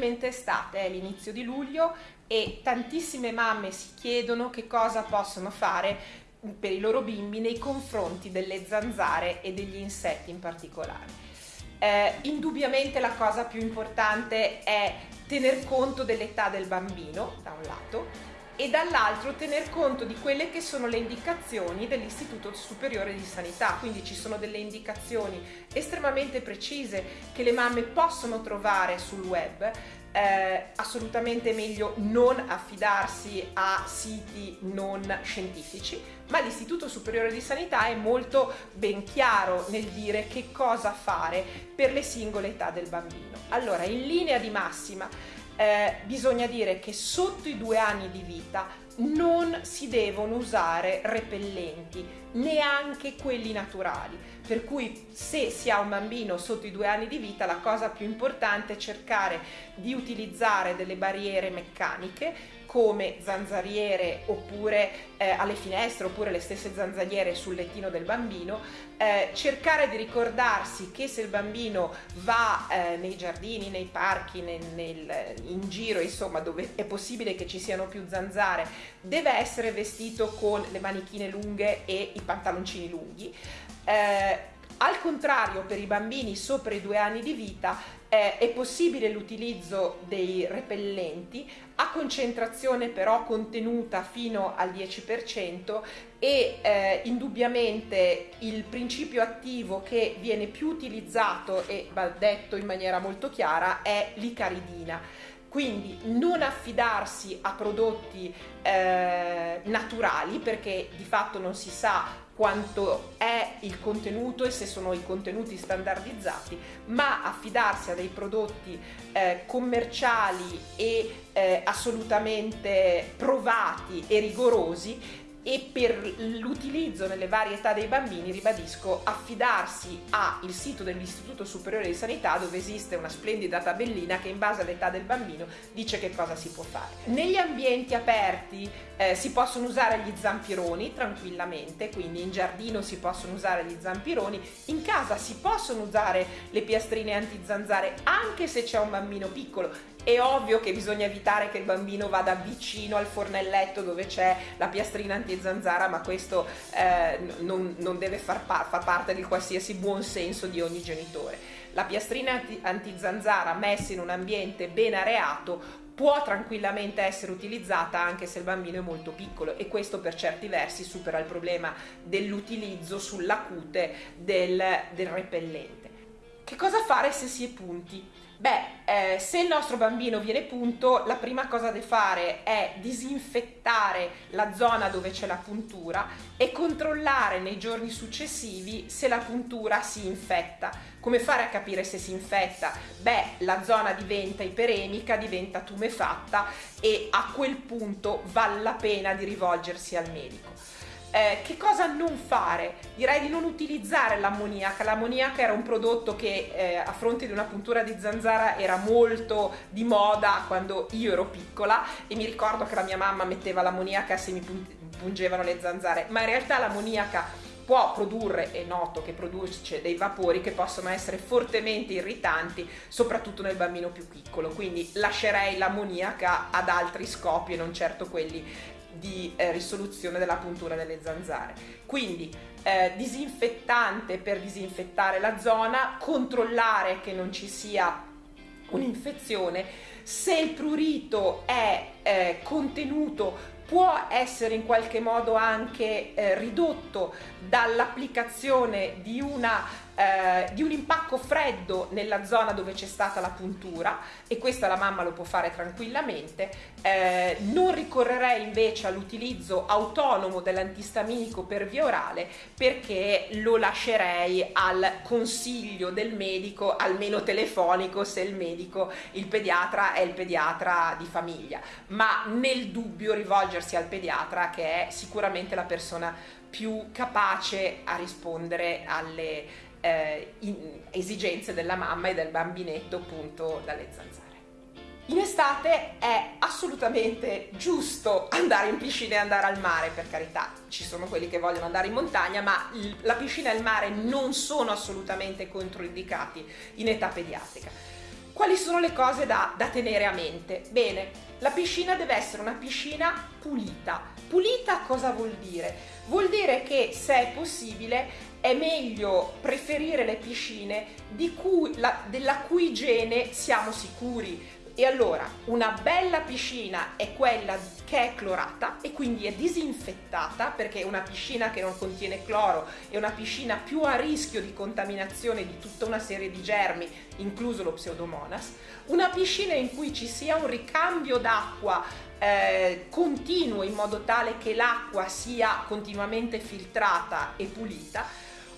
finalmente estate, è l'inizio di luglio e tantissime mamme si chiedono che cosa possono fare per i loro bimbi nei confronti delle zanzare e degli insetti in particolare. Eh, indubbiamente la cosa più importante è tener conto dell'età del bambino, da un lato, e dall'altro tener conto di quelle che sono le indicazioni dell'Istituto Superiore di Sanità, quindi ci sono delle indicazioni estremamente precise che le mamme possono trovare sul web eh, assolutamente meglio non affidarsi a siti non scientifici, ma l'Istituto Superiore di Sanità è molto ben chiaro nel dire che cosa fare per le singole età del bambino. Allora, in linea di massima, eh, bisogna dire che sotto i due anni di vita non si devono usare repellenti, neanche quelli naturali. Per cui se si ha un bambino sotto i due anni di vita la cosa più importante è cercare di utilizzare delle barriere meccaniche come zanzariere oppure eh, alle finestre oppure le stesse zanzariere sul lettino del bambino, eh, cercare di ricordarsi che se il bambino va eh, nei giardini, nei parchi, nel, nel, in giro, insomma dove è possibile che ci siano più zanzare, deve essere vestito con le manichine lunghe e i pantaloncini lunghi. Eh, al contrario, per i bambini sopra i due anni di vita eh, è possibile l'utilizzo dei repellenti a concentrazione però contenuta fino al 10% e eh, indubbiamente il principio attivo che viene più utilizzato e va detto in maniera molto chiara è l'icaridina quindi non affidarsi a prodotti eh, naturali perché di fatto non si sa quanto è il contenuto e se sono i contenuti standardizzati, ma affidarsi a dei prodotti eh, commerciali e eh, assolutamente provati e rigorosi e per l'utilizzo nelle varie età dei bambini, ribadisco, affidarsi al sito dell'Istituto Superiore di Sanità dove esiste una splendida tabellina che in base all'età del bambino dice che cosa si può fare. Negli ambienti aperti eh, si possono usare gli zampironi tranquillamente, quindi in giardino si possono usare gli zampironi, in casa si possono usare le piastrine antizanzare anche se c'è un bambino piccolo è ovvio che bisogna evitare che il bambino vada vicino al fornelletto dove c'è la piastrina antizanzara, ma questo eh, non, non, deve far, pa far, parte di qualsiasi buon senso di ogni genitore. La piastrina antizanzara messa in un ambiente ben areato può tranquillamente essere utilizzata anche se il bambino è molto piccolo e questo per certi versi supera il problema dell'utilizzo sulla cute del, del repellente. Che cosa fare se si è punti? Beh, eh, se il nostro bambino viene punto, la prima cosa da fare è disinfettare la zona dove c'è la puntura e controllare nei giorni successivi se la puntura si infetta. Come fare a capire se si infetta? Beh, la zona diventa iperemica, diventa tumefatta e a quel punto vale la pena di rivolgersi al medico. Eh, che cosa non fare? Direi di non utilizzare l'ammoniaca. L'ammoniaca era un prodotto che eh, a fronte di una puntura di zanzara era molto di moda quando io ero piccola e mi ricordo che la mia mamma metteva l'ammoniaca se mi pungevano le zanzare, ma in realtà l'ammoniaca può produrre, è noto che produce dei vapori che possono essere fortemente irritanti, soprattutto nel bambino più piccolo, quindi lascerei l'ammoniaca ad altri scopi e non certo quelli di eh, risoluzione della puntura delle zanzare. Quindi eh, disinfettante per disinfettare la zona, controllare che non ci sia un'infezione, se il prurito è eh, contenuto può essere in qualche modo anche eh, ridotto dall'applicazione di eh, di un impacco freddo nella zona dove c'è stata la puntura e questa la mamma lo può fare tranquillamente. Eh, non ricorrerei invece all'utilizzo autonomo dell'antistaminico per via orale perché lo lascerei al consiglio del medico, almeno telefonico se il medico, il pediatra è il pediatra di famiglia, ma nel dubbio rivolgersi al pediatra che è sicuramente la persona più capace a rispondere alle eh, esigenze della mamma e del bambinetto appunto dalle zanzare. In estate è assolutamente giusto andare in piscina e andare al mare, per carità, ci sono quelli che vogliono andare in montagna, ma la piscina e il mare non sono assolutamente controindicati in età pediatrica Quali sono le cose da, da tenere a mente? Bene, la piscina deve essere una piscina pulita. Pulita cosa vuol dire? Vuol dire che se è possibile è meglio preferire le piscine cui, la, della cui igiene siamo sicuri e allora una bella piscina è quella che è clorata e quindi è disinfettata perché una piscina che non contiene cloro è una piscina più a rischio di contaminazione di tutta una serie di germi, incluso lo pseudomonas. Una piscina in cui ci sia un ricambio d'acqua eh, continuo in modo tale che l'acqua sia continuamente filtrata e pulita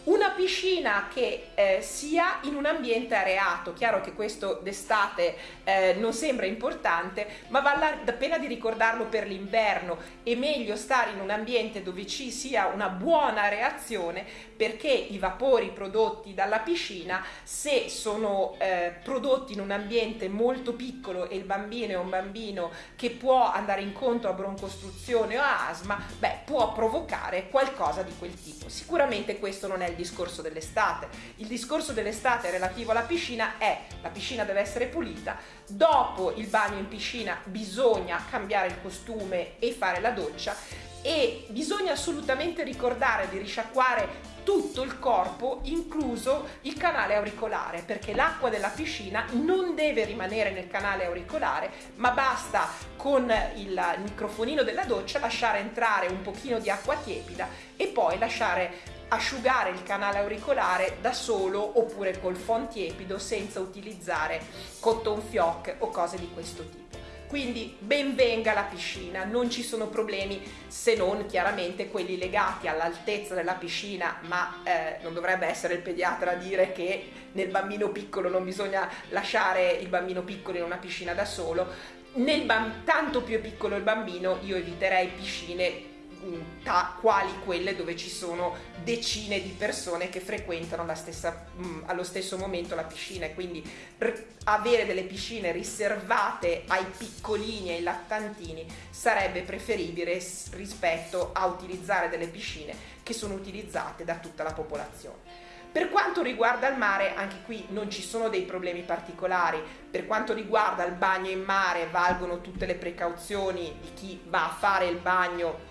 una piscina che eh, sia in un ambiente areato, chiaro che questo d'estate eh, non sembra importante, ma vale la pena di ricordarlo per l'inverno, è meglio stare in un ambiente dove ci sia una buona reazione perché i vapori prodotti dalla piscina, se sono eh, prodotti in un ambiente molto piccolo e il bambino è un bambino che può andare incontro a broncostruzione o a asma, beh, può provocare qualcosa di quel tipo. Sicuramente questo non è il discorso dell'estate. Il discorso dell'estate relativo alla piscina è la piscina deve essere pulita, dopo il bagno in piscina bisogna cambiare il costume e fare la doccia e bisogna assolutamente ricordare di risciacquare tutto il corpo, incluso il canale auricolare, perché l'acqua della piscina non deve rimanere nel canale auricolare, ma basta con il microfonino della doccia lasciare entrare un pochino di acqua tiepida e poi lasciare asciugare il canale auricolare da solo oppure col phon tiepido senza utilizzare cotton fioc o cose di questo tipo. Quindi ben venga la piscina, non ci sono problemi se non chiaramente quelli legati all'altezza della piscina, ma eh, non dovrebbe essere il pediatra a dire che nel bambino piccolo non bisogna lasciare il bambino piccolo in una piscina da solo. Nel tanto più è piccolo il bambino io eviterei piscine ta, quali quelle dove ci sono decine di persone che frequentano stessa, mh, mm, allo stesso momento la piscina e quindi avere delle piscine riservate ai piccolini e ai lattantini sarebbe preferibile rispetto a utilizzare delle piscine che sono utilizzate da tutta la popolazione. Per quanto riguarda il mare, anche qui non ci sono dei problemi particolari. Per quanto riguarda il bagno in mare, valgono tutte le precauzioni di chi va a fare il bagno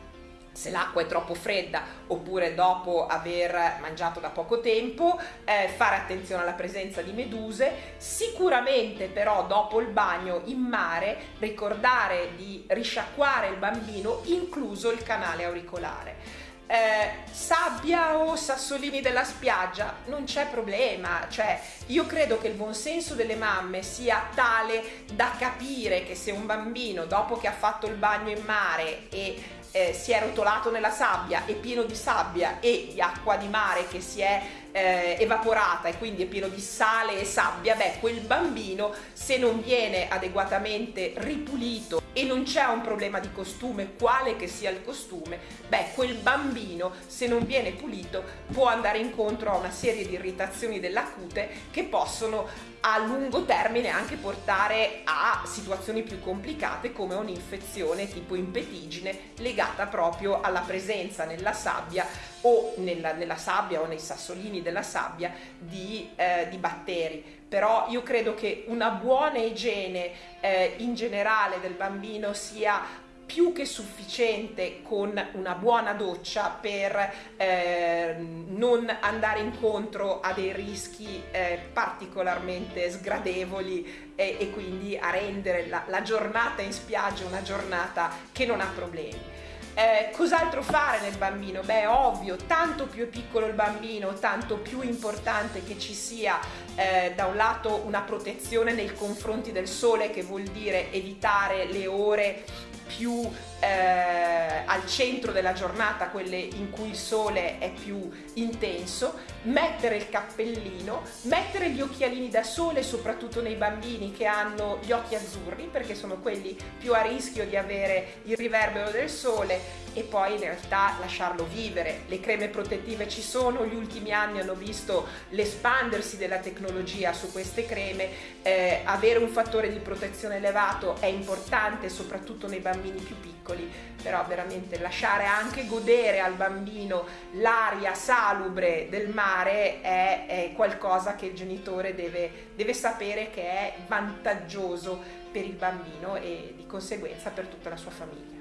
se l'acqua è troppo fredda oppure dopo aver mangiato da poco tempo, eh, fare attenzione alla presenza di meduse, sicuramente però dopo il bagno in mare ricordare di risciacquare il bambino incluso il canale auricolare. Eh, sabbia o sassolini della spiaggia non c'è problema cioè io credo che il buonsenso delle mamme sia tale da capire che se un bambino dopo che ha fatto il bagno in mare e eh, si è rotolato nella sabbia, è pieno di sabbia e di acqua di mare che si è eh, evaporata e quindi è pieno di sale e sabbia, beh, quel bambino se non viene adeguatamente ripulito e non c'è un problema di costume, quale che sia il costume, beh, quel bambino se non viene pulito può andare incontro a una serie di irritazioni della cute che possono a lungo termine anche portare a situazioni più complicate come un'infezione tipo impetigine legata proprio alla presenza nella sabbia o nella, nella sabbia o nei sassolini della sabbia di, eh, di, batteri. Però io credo che una buona igiene eh, in generale del bambino sia più che sufficiente con una buona doccia per eh, non andare incontro a dei rischi eh, particolarmente sgradevoli e, e, quindi a rendere la, la giornata in spiaggia una giornata che non ha problemi. Eh, cos'altro fare nel bambino? Beh, ovvio, tanto più è piccolo il bambino, tanto più importante che ci sia eh, da un lato una protezione nei confronti del sole, che vuol dire evitare le ore più eh, al centro della giornata, quelle in cui il sole è più intenso, mettere il cappellino, mettere gli occhialini da sole, soprattutto nei bambini che hanno gli occhi azzurri, perché sono quelli più a rischio di avere il riverbero del sole e poi in realtà lasciarlo vivere. Le creme protettive ci sono, gli ultimi anni hanno visto l'espandersi della tecnologia su queste creme, eh, avere un fattore di protezione elevato è importante soprattutto nei bambini più piccoli, però veramente lasciare anche godere al bambino l'aria salubre del mare è, è qualcosa che il genitore deve, deve sapere che è vantaggioso per il bambino e di conseguenza per tutta la sua famiglia.